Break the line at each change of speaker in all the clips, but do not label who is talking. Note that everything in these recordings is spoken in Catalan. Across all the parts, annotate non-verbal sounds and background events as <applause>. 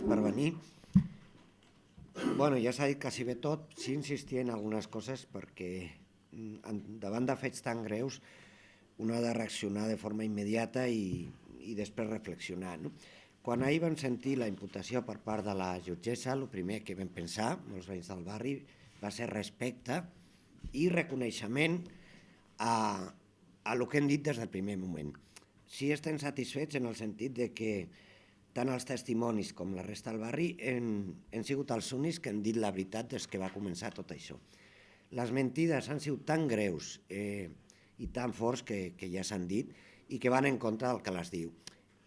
gràcies per venir. Bueno, ja s'ha dit quasi bé tot, sí insistir en algunes coses perquè mm, davant de fets tan greus un ha de reaccionar de forma immediata i, i després reflexionar. No? Quan ahir vam sentir la imputació per part de la jutgessa, el primer que vam pensar, molts veïns del barri, va ser respecte i reconeixement a, a el que hem dit des del primer moment. Sí estem satisfets en el sentit de que tant els testimonis com la resta del barri hem, hem sigut els únics que han dit la veritat des que va començar tot això. Les mentides han sigut tan greus eh, i tan forts que, que ja s'han dit i que van en contra del que les diu.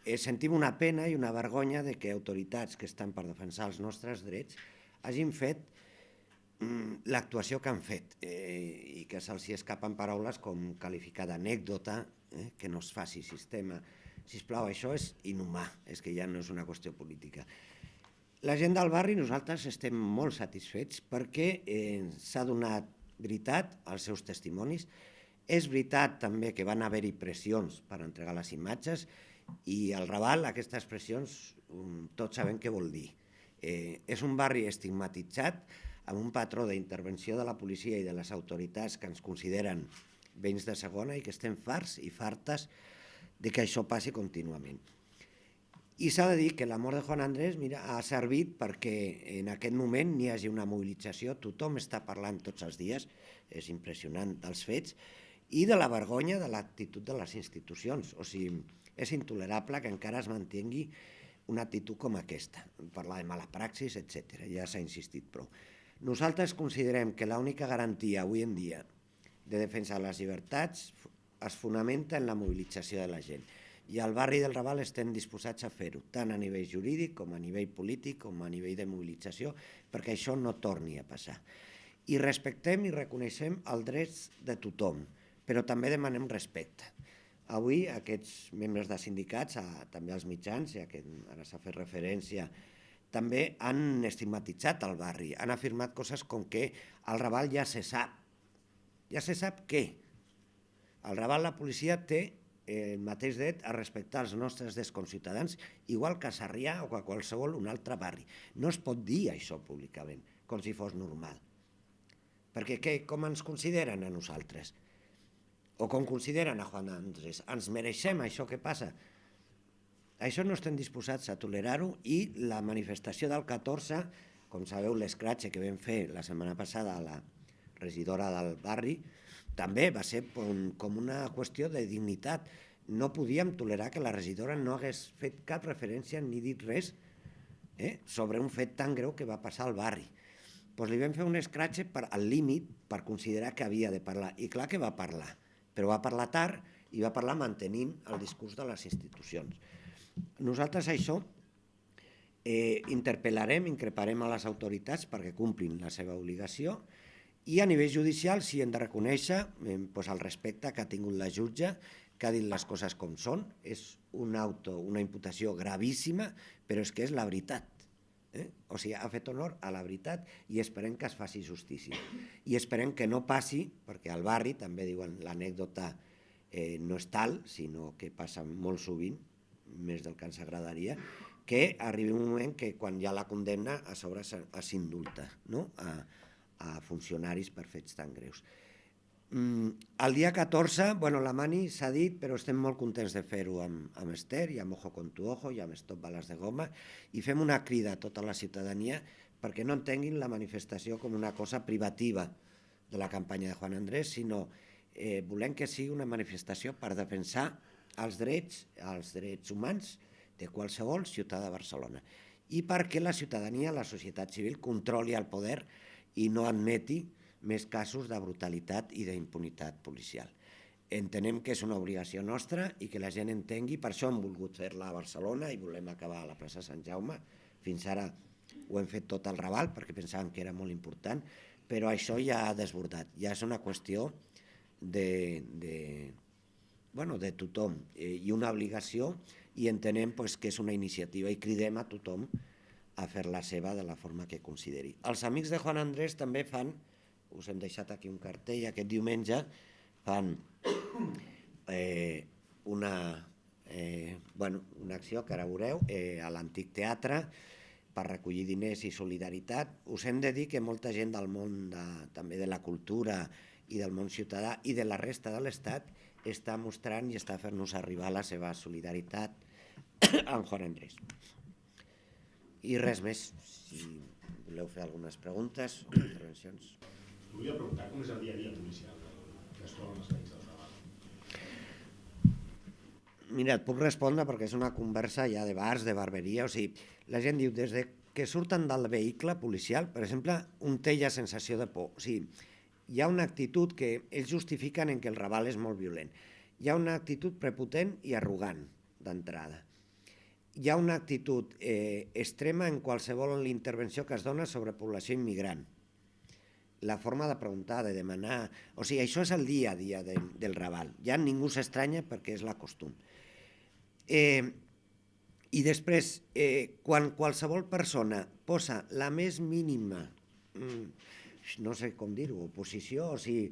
Eh, sentim una pena i una vergonya de que autoritats que estan per defensar els nostres drets hagin fet mm, l'actuació que han fet eh, i que se'ls escapen paraules com qualificar d'anècdota, eh, que no es faci sistema, si plau, això és inhumà, és que ja no és una qüestió política. La gent del barri, nosaltres estem molt satisfets perquè eh, s'ha donat veritat als seus testimonis. És veritat també que van haver-hi pressions per entregar les imatges i al Raval aquestes pressions um, tots sabem què vol dir. Eh, és un barri estigmatitzat amb un patró d'intervenció de la policia i de les autoritats que ens consideren veïns de segona i que estem farts i fartes de que això passi contínuament. I s'ha de dir que la mort de Juan Andrés mira, ha servit perquè en aquest moment n'hi hagi una mobilització, tothom està parlant tots els dies, és impressionant dels fets, i de la vergonya de l'actitud de les institucions. O sigui, és intolerable que encara es mantingui una actitud com aquesta, parlar de mala praxis, etc. Ja s'ha insistit prou. Nosaltres considerem que l'única garantia avui en dia de defensa de les llibertats es fonamenta en la mobilització de la gent. I al barri del Raval estem disposats a fer-ho, tant a nivell jurídic com a nivell polític com a nivell de mobilització, perquè això no torni a passar. I respectem i reconeixem els drets de tothom, però també demanem respecte. Avui aquests membres de sindicats, a, també als mitjans, ja que ara s'ha fet referència, també han estigmatitzat el barri, han afirmat coses com que al Raval ja se sap. Ja se sap què? Al Raval la policia té el mateix dret a respectar els nostres desconciutadans, igual que a Sarrià o a qualsevol un altre barri. No es pot dir això públicament, com si fos normal. Perquè què, com ens consideren a nosaltres? O com consideren a Juan Andrés? Ens mereixem això que passa? Això no estem disposats a tolerar-ho i la manifestació del 14, com sabeu l'escratxe que vam fer la setmana passada a la regidora del barri, també va ser com una qüestió de dignitat. No podíem tolerar que la regidora no hagués fet cap referència ni dit res eh, sobre un fet tan greu que va passar al barri. Pues li vam fer un escratxe per, al límit per considerar que havia de parlar. I clar que va parlar, però va parlar tard i va parlar mantenint el discurs de les institucions. Nosaltres això eh, interpel·larem, increparem a les autoritats perquè complin la seva obligació i a nivell judicial sí hem de reconèixer eh, pues, el respecte que ha tingut la jutge, que ha dit les coses com són. És un auto, una imputació gravíssima, però és que és la veritat. Eh? O sigui, ha fet honor a la veritat i esperem que es faci justícia. I esperem que no passi, perquè al barri també diuen l'anècdota eh, no és tal, sinó que passa molt sovint, més del que ens agradaria, que arribi un moment que quan hi ha la condemna a sobre s'indulta no? a, a funcionaris per fets tan greus. Mm, el dia 14, bueno, la mani s'ha dit, però estem molt contents de fer-ho amb, amb Esther i amb Ojo con tu Ojo i amb Stop Bales de Goma i fem una crida a tota la ciutadania perquè no entenguin la manifestació com una cosa privativa de la campanya de Juan Andrés, sinó eh, volem que sigui una manifestació per defensar els drets, els drets humans de qualsevol ciutadà de Barcelona i perquè la ciutadania, la societat civil, controli el poder i no admeti més casos de brutalitat i d'impunitat policial. Entenem que és una obligació nostra i que la gent entengui, per això hem volgut fer-la a Barcelona i volem acabar a la plaça Sant Jaume. Fins ara ho hem fet tot al Raval perquè pensàvem que era molt important, però això ja ha desbordat, ja és una qüestió de, de, bueno, de tothom eh, i una obligació i entenem pues, que és una iniciativa i cridem a tothom a fer la seva de la forma que consideri. Els amics de Juan Andrés també fan, us hem deixat aquí un cartell, aquest diumenge fan eh, una, eh, bueno, una acció que ara veureu eh, a l'antic teatre per recollir diners i solidaritat. Us hem de dir que molta gent del món de, també de la cultura i del món ciutadà i de la resta de l'Estat està mostrant i està fent-nos arribar la seva solidaritat <coughs> amb Juan Andrés. I res més, si voleu fer algunes preguntes o intervencions.
Volia preguntar com és el dia a dia policial que es troben els veïns del Raval.
Mira, et puc respondre perquè és una conversa ja de bars, de barberia, o sigui, la gent diu, des de que surten del vehicle policial, per exemple, un té ja sensació de por. O sigui, hi ha una actitud que ells justifiquen en que el Raval és molt violent. Hi ha una actitud prepotent i arrogant d'entrada. Hi ha una actitud eh, extrema en qualsevol intervenció que es dona sobre població immigrant. La forma de preguntar, de demanar... O sigui, això és el dia a dia de, del Raval. Ja ningú s'estranya perquè és la costum. Eh, I després, eh, quan qualsevol persona posa la més mínima, mm, no sé com dir-ho, oposició, o sigui,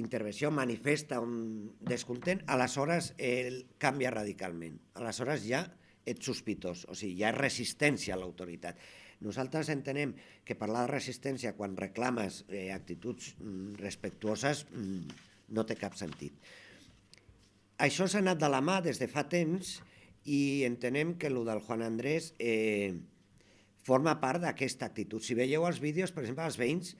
intervenció, manifesta un descontent, aleshores eh, canvia radicalment. Aleshores ja ets sospitós, o sigui, hi ha resistència a l'autoritat. Nosaltres entenem que parlar de resistència quan reclames eh, actituds mm, respectuoses mm, no té cap sentit. Això s'ha anat de la mà des de fa temps i entenem que el del Juan Andrés eh, forma part d'aquesta actitud. Si veieu els vídeos, per exemple, els veïns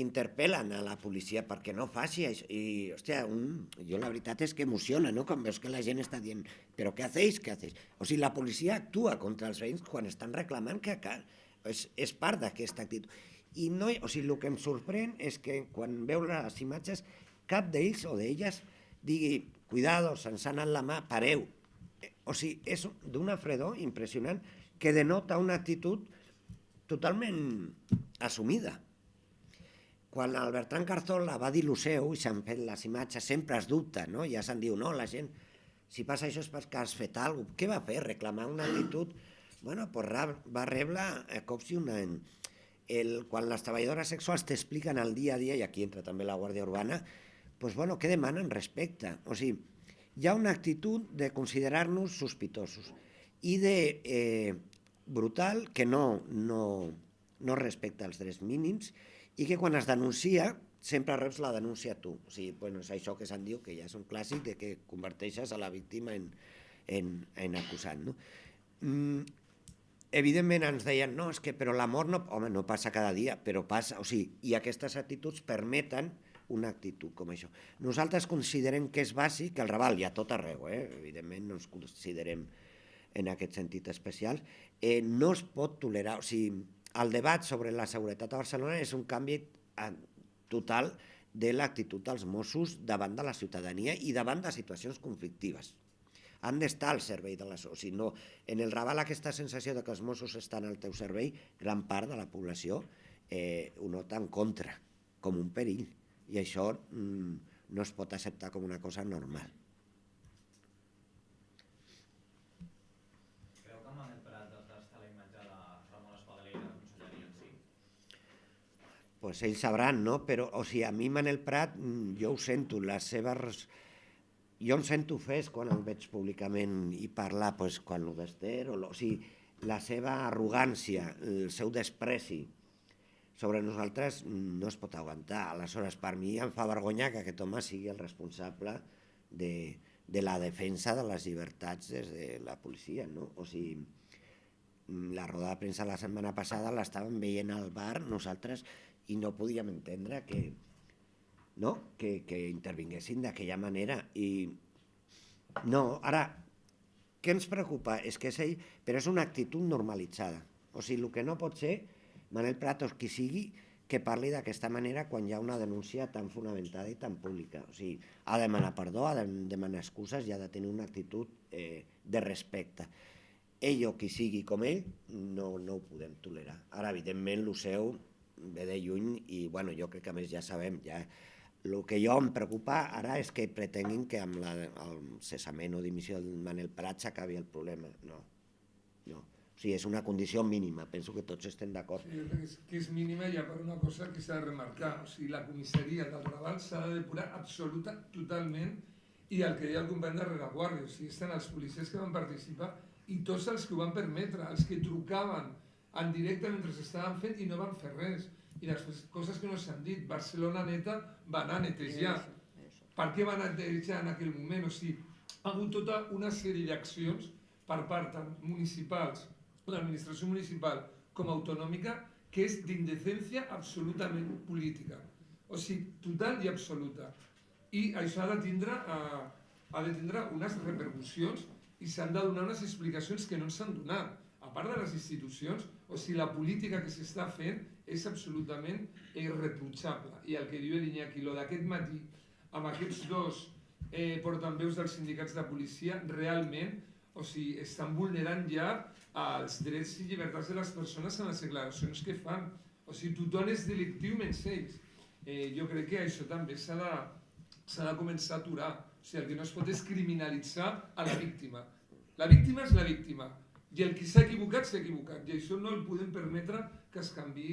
interpel·len a la policia perquè no faci això. I, hòstia, un, jo la veritat és que emociona, no?, quan veus que la gent està dient però què hacéis, què hacéis? O sigui, la policia actua contra els veïns quan estan reclamant que cal. És, és part d'aquesta actitud. I no, o sigui, el que em sorprèn és que quan veu les imatges, cap d'ells o d'elles digui, cuidado, se'ns ha anat la mà, pareu. O sigui, és d'una fredor impressionant que denota una actitud totalment assumida. Quan el Bertran Carzola va dir el seu i s'han fet les imatges, sempre es dubta, no? ja se'n diu, no, la gent, si passa això és perquè has fet alguna cosa. Què va fer? Reclamar una actitud... Bueno, pues va rebre eh, cops i una... El, quan les treballadores sexuals t'expliquen el dia a dia, i aquí entra també la Guàrdia Urbana, pues bueno, què demanen respecte? O sigui, hi ha una actitud de considerar-nos sospitosos i de eh, brutal que no, no, no respecta els drets mínims i que quan es denuncia sempre reps la denúncia tu. O sigui, bueno, és això que se'n diu, que ja és un clàssic de que converteixes a la víctima en, en, en acusant. No? Mm, evidentment ens deien, no, és que però l'amor no... Home, no passa cada dia, però passa, o sigui, i aquestes actituds permeten una actitud com això. Nosaltres considerem que és bàsic, el Raval hi ha tot arreu, eh? evidentment no ens considerem en aquest sentit especial, eh, no es pot tolerar, o sigui, el debat sobre la seguretat a Barcelona és un canvi eh, total de l'actitud dels Mossos davant de la ciutadania i davant de situacions conflictives. Han d'estar al servei de les... O sigui, no, en el Raval aquesta sensació de que els Mossos estan al teu servei, gran part de la població eh, ho nota en contra, com un perill. I això mm, no es pot acceptar com una cosa normal. Pues ells sabran, no? Però, o sigui, a mi Manel Prat, mm, jo ho sento, les seves... Jo em sento fes quan el veig públicament i parlar, pues, quan ho d'Ester, o, o sigui, la seva arrogància, el seu despreci sobre nosaltres no es pot aguantar. Aleshores, per mi em fa vergonya que aquest home sigui el responsable de, de la defensa de les llibertats des de la policia, no? O sigui, la roda de premsa la setmana passada l'estàvem veient al bar, nosaltres i no podíem entendre que, no? que, que intervinguessin d'aquella manera. I no, ara, què ens preocupa? És que és ell, però és una actitud normalitzada. O sigui, el que no pot ser, Manel Pratos, qui sigui, que parli d'aquesta manera quan hi ha una denúncia tan fonamentada i tan pública. O sigui, ha de demanar perdó, ha de demanar excuses i ha de tenir una actitud eh, de respecte. Ell o qui sigui com ell, no, no ho podem tolerar. Ara, evidentment, el seu ve de lluny i bueno, jo crec que a més ja sabem, ja, el que jo em preocupa ara és que pretenguin que amb la, el cessament o dimissió del Manel Prat s'acabi el problema. No, no. O sigui, és una condició mínima, penso que tots estem d'acord.
Sí, jo crec que és, que és mínima ja per una cosa que s'ha de remarcar. O sigui, la comissaria del Raval s'ha de depurar absoluta, totalment, i el que deia el company de rereguardia, o sigui, estan els policies que van participar i tots els que ho van permetre, els que trucaven en directe mentre s'estaven fent i no van fer res. I després, coses que no s'han dit, Barcelona neta va anar a netejar. Per què va netejar en aquell moment? O sigui, ha hagut tota una sèrie d'accions per part tant municipals, l'administració municipal com autonòmica, que és d'indecència absolutament política. O sigui, total i absoluta. I això ha de tindre, eh, ha de tindre unes repercussions i s'han de donar unes explicacions que no s'han donat. A part de les institucions, o sigui, la política que s'està fent és absolutament irreprotxable. I el que diu l'Iñaki, lo d'aquest matí, amb aquests dos eh, portaveus dels sindicats de policia, realment o sigui, estan vulnerant ja els drets i llibertats de les persones en les declaracions que fan. O sigui, tothom és delictiu menys ells. Eh, jo crec que això també s'ha de, de començar a aturar. O sigui, el que no es pot és criminalitzar a la víctima. La víctima és la víctima. I el qui s'ha equivocat s'ha equivocat. I això no el podem permetre que es canvi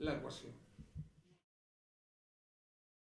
l'equació.